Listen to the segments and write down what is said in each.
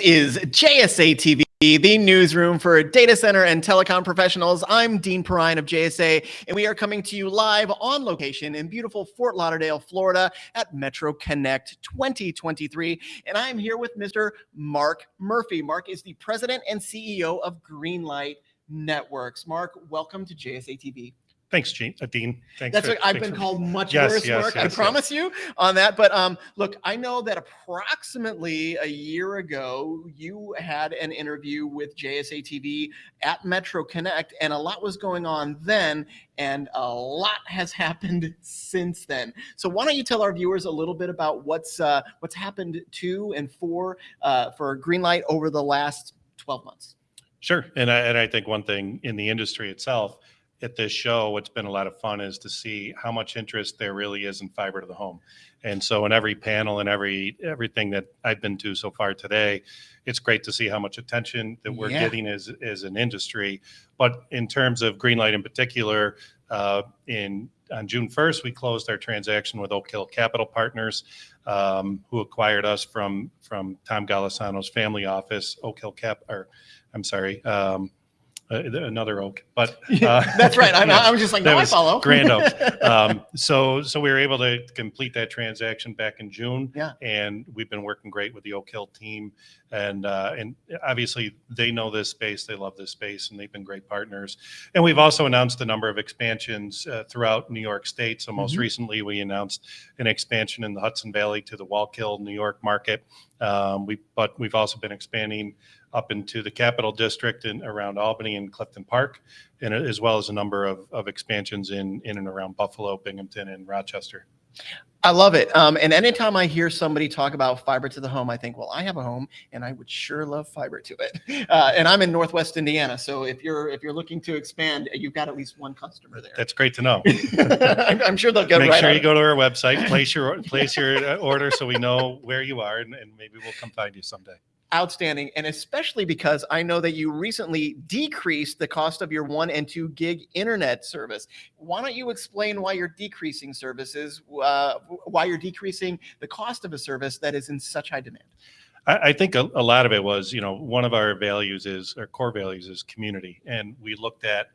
is JSA TV, the newsroom for data center and telecom professionals. I'm Dean Perrine of JSA, and we are coming to you live on location in beautiful Fort Lauderdale, Florida at Metro Connect 2023. And I'm here with Mr. Mark Murphy. Mark is the president and CEO of Greenlight Networks. Mark, welcome to JSA TV. Thanks, Gene, uh, Dean. Thanks. That's for, what I've been for- called much Yes, worse, yes, Mark. I yes, promise you on that. But um, look, I know that approximately a year ago, you had an interview with JSA TV at Metro Connect, and a lot was going on then, and a lot has happened since then. So why don't you tell our viewers a little bit about what's uh, what's happened to and for uh, for Greenlight over the last 12 months? Sure, and I, and I think one thing in the industry itself at this show, what's been a lot of fun is to see how much interest there really is in fiber to the home. And so in every panel and every everything that I've been to so far today, it's great to see how much attention that we're Yeah. getting as as an industry. But in terms of Greenlight in particular, uh, in on June 1st, we closed our transaction with Oak Hill Capital Partners, um, who acquired us from from Tom Golisano's family office, Oak Hill Cap, or I'm sorry, um, uh, another Oak, but uh, That's right. I'm, yeah. I was just like, no, I follow. Grand oak. um, so so we were able to complete that transaction back in June. Yeah. And we've been working great with the Oak Hill team, and uh, and obviously they know this space, they love this space, and they've been great partners. And we've also announced a number of expansions uh, throughout New York State. So most Mhm. recently, we announced an expansion in the Hudson Valley to the Wallkill, New York market. Um, we but we've also been expanding up into the Capital District and around Albany and Clifton Park, and as well as a number of, of expansions in in and around Buffalo, Binghamton, and Rochester. I love it. Um, and anytime I hear somebody talk about fiber to the home, I think, well, I have a home and I would sure love fiber to it. Uh, and I'm in Northwest Indiana. So if you're, if you're looking to expand, you've got at least one customer there. That's great to know. I'm, I'm sure they'll get Make right Make sure you it. go to our website, place your place your uh, order, so we know where you are, and, and maybe we'll come find you someday. Outstanding. And especially because I know that you recently decreased the cost of your one and two gig internet service. Why don't you explain why you're decreasing services, uh, why you're decreasing the cost of a service that is in such high demand? I, I think a, a lot of it was, you know, one of our values is our core values is community, and we looked at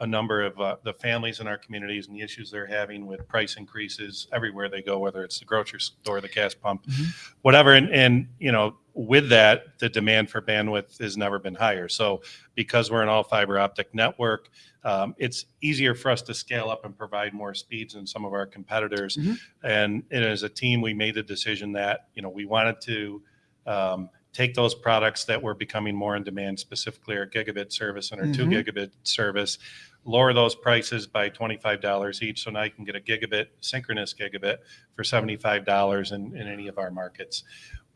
a number of uh, the families in our communities and the issues they're having with price increases everywhere they go, whether it's the grocery store, the gas pump, Mhm. whatever. And, and you know, with that, the demand for bandwidth has never been higher. So because we're an all fiber optic network, um, it's easier for us to scale up and provide more speeds than some of our competitors. Mhm. And, and as a team, we made the decision that you know we wanted to um, take those products that were becoming more in demand, specifically our gigabit service and our two Mhm. gigabit service, lower those prices by $25 each. So now you can get a gigabit, synchronous gigabit for $75 in, in any of our markets.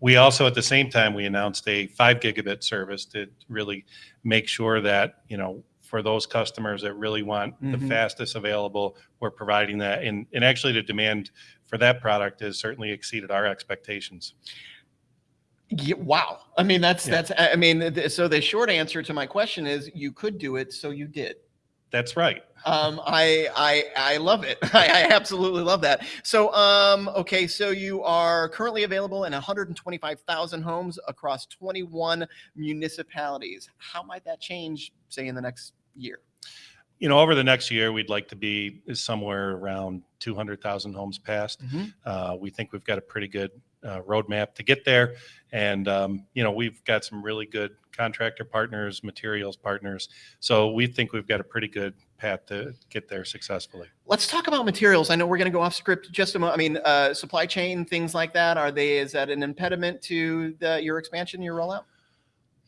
We also, at the same time, we announced a five gigabit service to really make sure that, you know, for those customers that really want the Mhm. fastest available, we're providing that. And, and actually the demand for that product has certainly exceeded our expectations. Yeah, wow. I mean, that's, Yeah. that's, I I mean, th- so the short answer to my question is you could do it. So you did. That's right. Um, I, I, I love it. I, I absolutely love that. So, um, okay. So you are currently available in 125,000 homes across 21 municipalities. How might that change, say, in the next year? You know, over the next year, we'd like to be somewhere around 200,000 homes passed. Uh, we think we've got a pretty good uh, roadmap to get there. And, um, you know, we've got some really good contractor partners, materials partners. So we think we've got a pretty good path to get there successfully. Let's talk about materials. I know we're going to go off script just a moment. I mean, uh, supply chain, things like that. Are they, is that an impediment to the, your expansion, your rollout?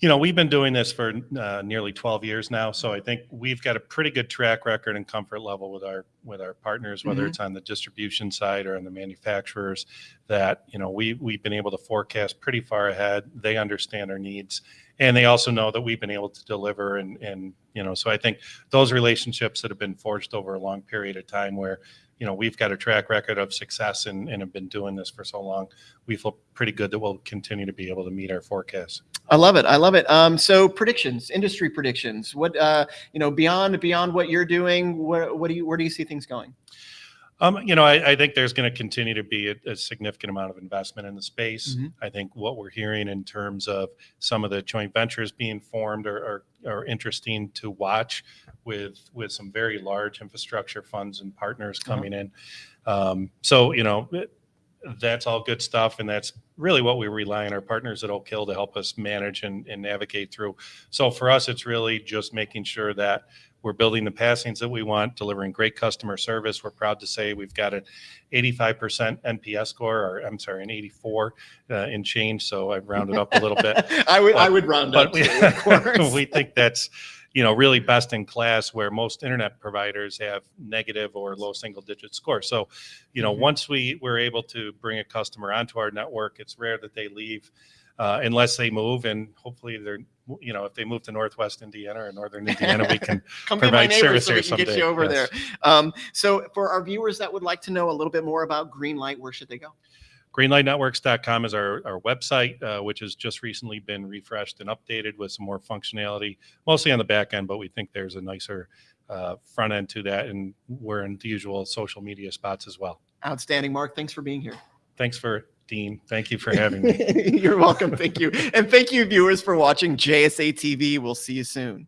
You know, we've been doing this for uh, nearly 12 years now, so I think we've got a pretty good track record and comfort level with our with our partners, whether Mhm. it's on the distribution side or on the manufacturers. That you know, we we've been able to forecast pretty far ahead. They understand our needs, and they also know that we've been able to deliver. And and you know, so I think those relationships that have been forged over a long period of time, where you know we've got a track record of success and, and have been doing this for so long, we feel pretty good that we'll continue to be able to meet our forecasts. I love it. I love it. Um, so predictions, industry predictions. What uh, you know, beyond beyond what you're doing, what what do you where do you see things going? Um, you know, I, I think there's going to continue to be a, a significant amount of investment in the space. Mhm. I think what we're hearing in terms of some of the joint ventures being formed are, are, are interesting to watch with with some very large infrastructure funds and partners Uh-huh. coming in. Um, so you know, it- that's all good stuff, and that's really what we rely on our partners at Oak Hill to help us manage and, and navigate through. So for us, it's really just making sure that we're building the passings that we want, delivering great customer service. We're proud to say we've got an 85% NPS score, or I'm sorry, an 84 uh, in change. So I've rounded up a little bit. I would I would round But up we, too, of course. we think that's, you know, really best in class where most internet providers have negative or low single digit scores. So, you know, Mhm. once we were able to bring a customer onto our network, it's rare that they leave uh, unless they move and hopefully they're, you know, if they move to Northwest Indiana or Northern Indiana, we can Come be my provide service so we there can get you over yes. there. Um, so for our viewers that would like to know a little bit more about Greenlight, where should they go? greenlightnetworks.com is our, our website, uh, which has just recently been refreshed and updated with some more functionality, mostly on the back end, but we think there's a nicer uh, front end to that. And we're in the usual social media spots as well. Outstanding, Mark. Thanks for being here. Thanks for Dean. Thank you for having me. You're welcome. Thank you. And thank you, viewers, for watching JSA TV. We'll see you soon.